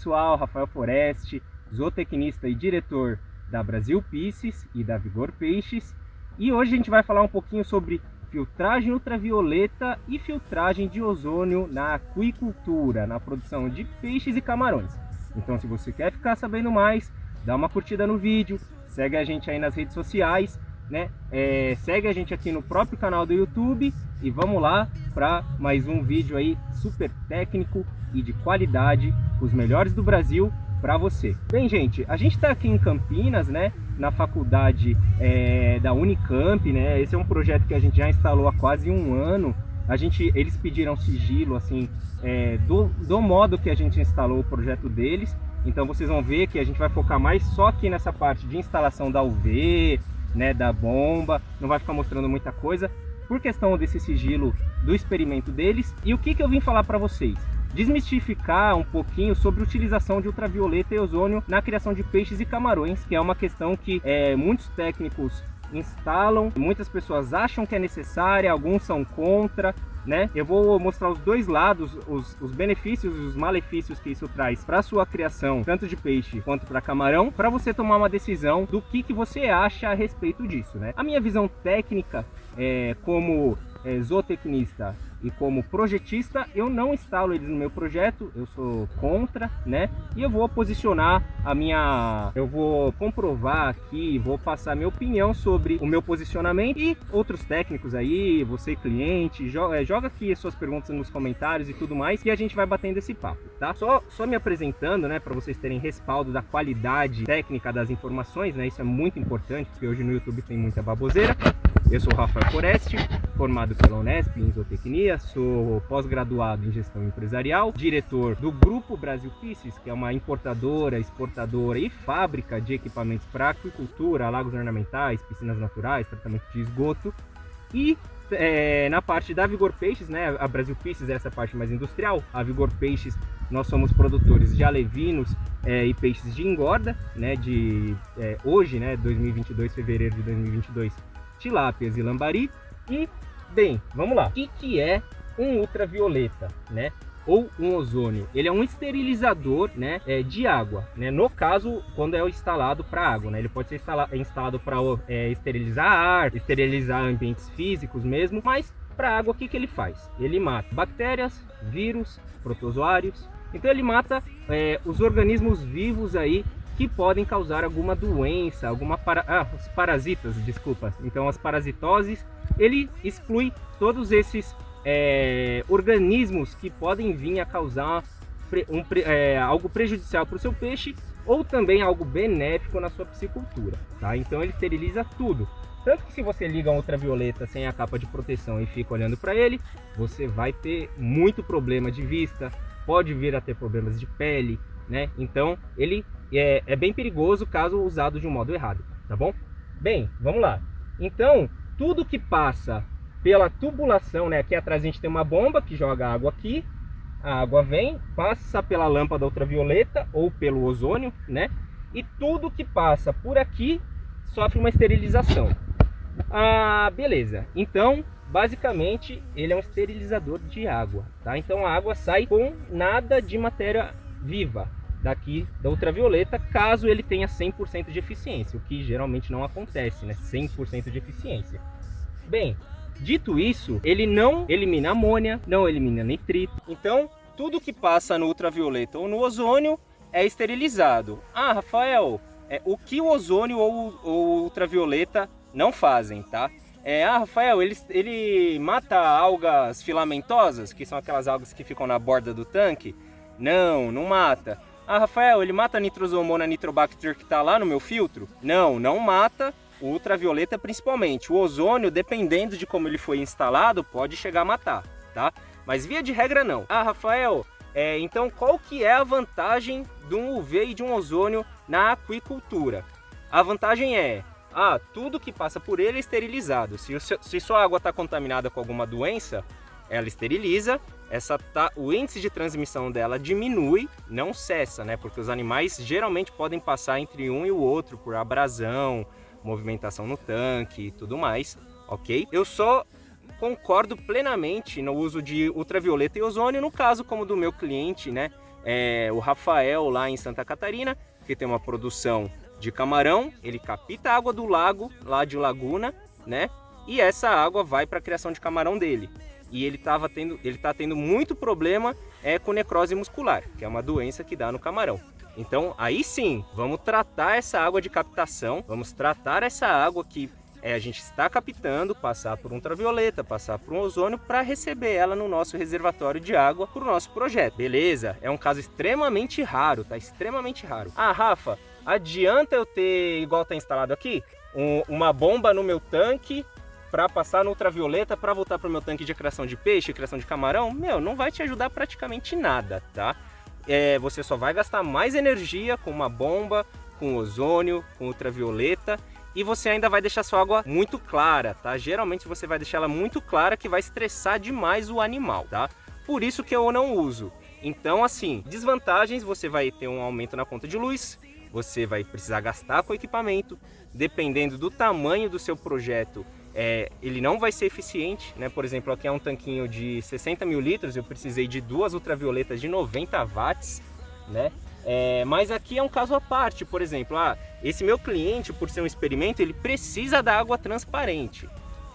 pessoal, Rafael Foreste, zootecnista e diretor da Brasil Pisces e da Vigor Peixes. E hoje a gente vai falar um pouquinho sobre filtragem ultravioleta e filtragem de ozônio na aquicultura, na produção de peixes e camarões. Então se você quer ficar sabendo mais, dá uma curtida no vídeo, segue a gente aí nas redes sociais, né? É, segue a gente aqui no próprio canal do YouTube e vamos lá para mais um vídeo aí super técnico e de qualidade, os melhores do Brasil para você. Bem, gente, a gente está aqui em Campinas, né? Na faculdade é, da Unicamp, né? Esse é um projeto que a gente já instalou há quase um ano. A gente, eles pediram sigilo, assim, é, do, do modo que a gente instalou o projeto deles. Então vocês vão ver que a gente vai focar mais só aqui nessa parte de instalação da UV, né, da bomba. Não vai ficar mostrando muita coisa por questão desse sigilo do experimento deles. E o que, que eu vim falar para vocês? desmistificar um pouquinho sobre utilização de ultravioleta e ozônio na criação de peixes e camarões, que é uma questão que é, muitos técnicos instalam, muitas pessoas acham que é necessária, alguns são contra, né? Eu vou mostrar os dois lados, os, os benefícios e os malefícios que isso traz para sua criação, tanto de peixe quanto para camarão, para você tomar uma decisão do que, que você acha a respeito disso, né? A minha visão técnica é, como é, zootecnista e como projetista eu não instalo eles no meu projeto, eu sou contra, né? E eu vou posicionar a minha, eu vou comprovar aqui, vou passar minha opinião sobre o meu posicionamento e outros técnicos aí, você cliente, joga, é, joga aqui as suas perguntas nos comentários e tudo mais, que a gente vai batendo esse papo, tá? Só, só me apresentando, né, para vocês terem respaldo da qualidade técnica das informações, né? Isso é muito importante, porque hoje no YouTube tem muita baboseira. Eu sou Rafael Foreste, formado pela Unesp em zootecnia, sou pós-graduado em gestão empresarial, diretor do Grupo Brasil Pisces, que é uma importadora, exportadora e fábrica de equipamentos para aquicultura, lagos ornamentais, piscinas naturais, tratamento de esgoto. E é, na parte da Vigor Peixes, né, a Brasil Pisces é essa parte mais industrial, a Vigor Peixes nós somos produtores de alevinos é, e peixes de engorda, né, de é, hoje, né, 2022, fevereiro de 2022, tilápias e lambari. E, bem, vamos lá. O que, é um ultravioleta, né? Ou um ozônio. Ele é um esterilizador né, é, de água. Né? No caso, quando é instalado para água. Né? Ele pode ser instalado para é, esterilizar ar, esterilizar ambientes físicos mesmo. Mas para água, o que, que ele faz? Ele mata bactérias, vírus, protozoários. Então ele mata é, os organismos vivos aí que podem causar alguma doença, alguma para... ah, os parasitas, desculpa. Então as parasitoses, ele exclui todos esses é, organismos que podem vir a causar um, é, algo prejudicial para o seu peixe ou também algo benéfico na sua piscicultura, tá? Então ele esteriliza tudo. Tanto que se você liga um ultravioleta sem a capa de proteção e fica olhando para ele, você vai ter muito problema de vista, pode vir a ter problemas de pele, né? Então ele é, é bem perigoso caso usado de um modo errado, tá bom? Bem, vamos lá. Então, tudo que passa pela tubulação, né? Aqui atrás a gente tem uma bomba que joga água aqui, a água vem, passa pela lâmpada ultravioleta ou pelo ozônio, né? E tudo que passa por aqui sofre uma esterilização. Ah, beleza. Então, basicamente, ele é um esterilizador de água, tá? Então a água sai com nada de matéria viva, daqui da ultravioleta, caso ele tenha 100% de eficiência, o que geralmente não acontece, né? 100% de eficiência. Bem, dito isso, ele não elimina amônia, não elimina nitrito. Então, tudo que passa no ultravioleta ou no ozônio é esterilizado. Ah, Rafael, é, o que o ozônio ou o ultravioleta não fazem, tá? É, ah, Rafael, ele, ele mata algas filamentosas, que são aquelas algas que ficam na borda do tanque? Não, não mata. Ah, Rafael, ele mata a nitrosomona nitrobacter que está lá no meu filtro? Não, não mata. O ultravioleta principalmente. O ozônio, dependendo de como ele foi instalado, pode chegar a matar, tá? Mas via de regra não. Ah, Rafael, é, então qual que é a vantagem de um UV e de um ozônio na aquicultura? A vantagem é, ah, tudo que passa por ele é esterilizado. Se, se sua água está contaminada com alguma doença, ela esteriliza, essa tá, o índice de transmissão dela diminui, não cessa, né? Porque os animais geralmente podem passar entre um e o outro por abrasão, movimentação no tanque e tudo mais, ok? Eu só concordo plenamente no uso de ultravioleta e ozônio, no caso como do meu cliente, né? é o Rafael lá em Santa Catarina, que tem uma produção de camarão, ele capta a água do lago, lá de Laguna, né? E essa água vai para a criação de camarão dele. E ele estava tendo, ele tá tendo muito problema é com necrose muscular, que é uma doença que dá no camarão. Então, aí sim, vamos tratar essa água de captação, vamos tratar essa água que é, a gente está captando, passar por ultravioleta, passar por um ozônio para receber ela no nosso reservatório de água para o nosso projeto. Beleza? É um caso extremamente raro, tá? Extremamente raro. Ah, Rafa, adianta eu ter, igual tá instalado aqui, um, uma bomba no meu tanque para passar no ultravioleta para voltar para o meu tanque de criação de peixe, criação de camarão? Meu, não vai te ajudar praticamente nada, tá? É, você só vai gastar mais energia com uma bomba, com ozônio, com ultravioleta e você ainda vai deixar sua água muito clara, tá? Geralmente você vai deixar ela muito clara que vai estressar demais o animal, tá? Por isso que eu não uso. Então, assim, desvantagens, você vai ter um aumento na conta de luz, você vai precisar gastar com equipamento, dependendo do tamanho do seu projeto, é, ele não vai ser eficiente, né? Por exemplo, aqui é um tanquinho de 60 mil litros, eu precisei de duas ultravioletas de 90 watts, né? É, mas aqui é um caso à parte, por exemplo, ah, esse meu cliente, por ser um experimento, ele precisa da água transparente.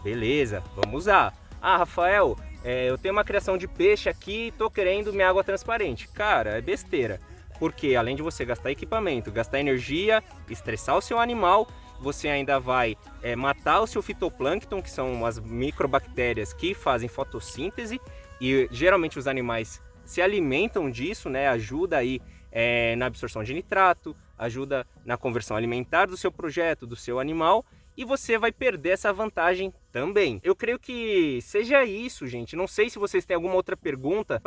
Beleza, vamos usar. Ah, Rafael, é, eu tenho uma criação de peixe aqui, tô querendo minha água transparente. Cara, é besteira. Porque além de você gastar equipamento, gastar energia, estressar o seu animal, você ainda vai é, matar o seu fitoplâncton, que são as microbactérias que fazem fotossíntese, e geralmente os animais se alimentam disso, né? Ajuda aí é, na absorção de nitrato, ajuda na conversão alimentar do seu projeto, do seu animal, e você vai perder essa vantagem também. Eu creio que seja isso, gente. Não sei se vocês têm alguma outra pergunta.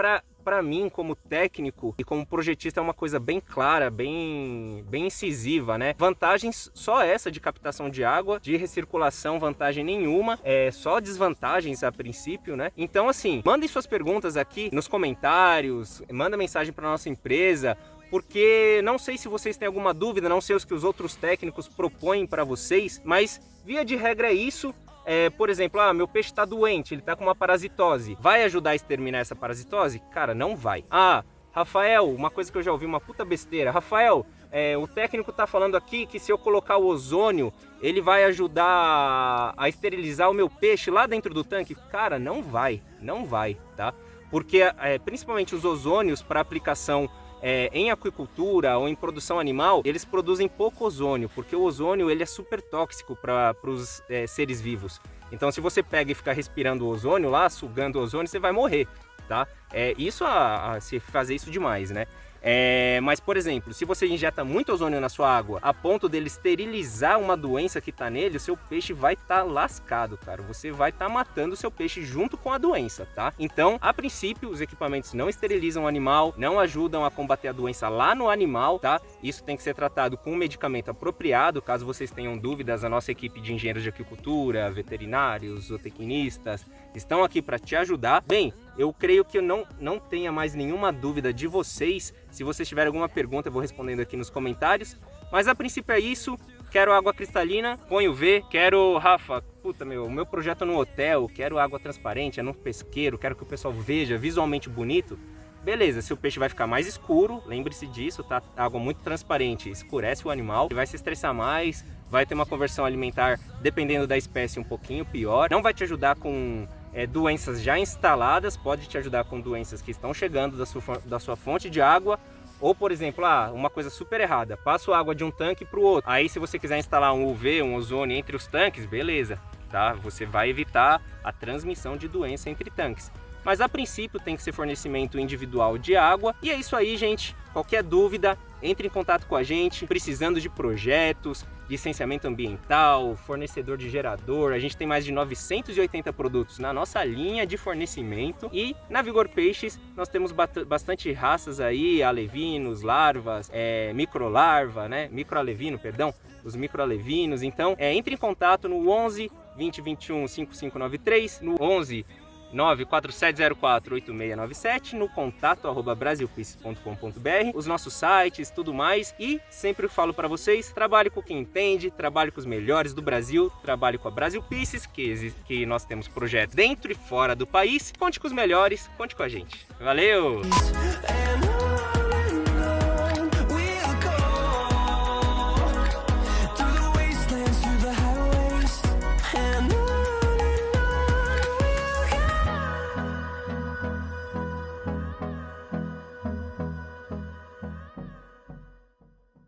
Para mim, como técnico e como projetista, é uma coisa bem clara, bem, bem incisiva, né? Vantagens só essa de captação de água, de recirculação, vantagem nenhuma. É só desvantagens a princípio, né? Então, assim, mandem suas perguntas aqui nos comentários, manda mensagem para nossa empresa, porque não sei se vocês têm alguma dúvida, não sei os que os outros técnicos propõem para vocês, mas via de regra é isso. É, por exemplo, ah, meu peixe está doente, ele está com uma parasitose. Vai ajudar a exterminar essa parasitose? Cara, não vai. Ah, Rafael, uma coisa que eu já ouvi, uma puta besteira. Rafael, é, o técnico está falando aqui que se eu colocar o ozônio, ele vai ajudar a esterilizar o meu peixe lá dentro do tanque. Cara, não vai, não vai, tá? Porque é, principalmente os ozônios para aplicação é, em aquicultura ou em produção animal, eles produzem pouco ozônio, porque o ozônio ele é super tóxico para os é, seres vivos. Então se você pega e ficar respirando o ozônio lá, sugando o ozônio, você vai morrer, tá? É, isso a, a se fazer isso demais, né? É, mas, por exemplo, se você injeta muito ozônio na sua água a ponto dele esterilizar uma doença que está nele, o seu peixe vai estar tá lascado, cara. Você vai estar tá matando o seu peixe junto com a doença, tá? Então, a princípio, os equipamentos não esterilizam o animal, não ajudam a combater a doença lá no animal, tá? Isso tem que ser tratado com um medicamento apropriado. Caso vocês tenham dúvidas, a nossa equipe de engenheiros de aquicultura, veterinários, zootecnistas, estão aqui para te ajudar. Bem, eu creio que eu não, não tenha mais nenhuma dúvida de vocês. Se vocês tiverem alguma pergunta, eu vou respondendo aqui nos comentários. Mas a princípio é isso. Quero água cristalina, ponho V. Quero, Rafa, puta meu, o meu projeto no hotel, quero água transparente, é no pesqueiro, quero que o pessoal veja visualmente bonito. Beleza, se o peixe vai ficar mais escuro, lembre-se disso, tá? Água muito transparente escurece o animal, vai se estressar mais, vai ter uma conversão alimentar, dependendo da espécie, um pouquinho pior. Não vai te ajudar com é, doenças já instaladas, pode te ajudar com doenças que estão chegando da sua, da sua fonte de água, ou, por exemplo, ah, uma coisa super errada, passo água de um tanque para o outro. Aí, se você quiser instalar um UV, um ozônio entre os tanques, beleza, tá? Você vai evitar a transmissão de doença entre tanques. Mas, a princípio, tem que ser fornecimento individual de água. E é isso aí, gente. Qualquer dúvida, entre em contato com a gente, precisando de projetos, licenciamento ambiental, fornecedor de gerador. A gente tem mais de 980 produtos na nossa linha de fornecimento. E na Vigor Peixes nós temos bastante raças aí, alevinos, larvas, é, microlarva, né? Microalevino, perdão, os microalevinos. Então, é, entre em contato no 11 2021 5593, no 11 947048697 no contato arroba brasilpices.com.br, os nossos sites, tudo mais. E sempre falo para vocês, trabalhe com quem entende, trabalhe com os melhores do Brasil, trabalhe com a Brasil Pieces, que, que nós temos projetos dentro e fora do país. Conte com os melhores, conte com a gente. Valeu!